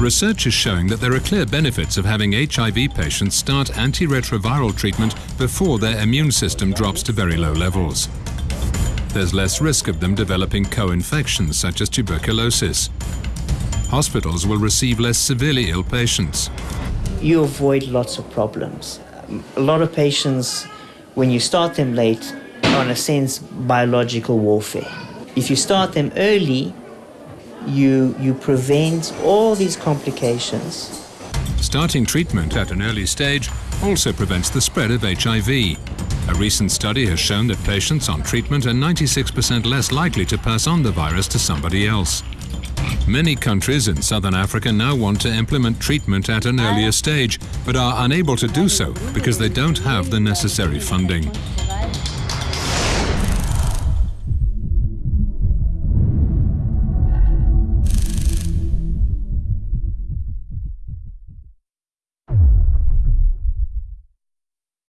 Research is showing that there are clear benefits of having HIV patients start antiretroviral treatment before their immune system drops to very low levels. There's less risk of them developing co-infections such as tuberculosis. Hospitals will receive less severely ill patients. You avoid lots of problems. A lot of patients, when you start them late, are in a sense biological warfare. If you start them early, you, you prevent all these complications. Starting treatment at an early stage also prevents the spread of HIV. A recent study has shown that patients on treatment are 96% less likely to pass on the virus to somebody else. Many countries in southern Africa now want to implement treatment at an earlier stage, but are unable to do so because they don't have the necessary funding.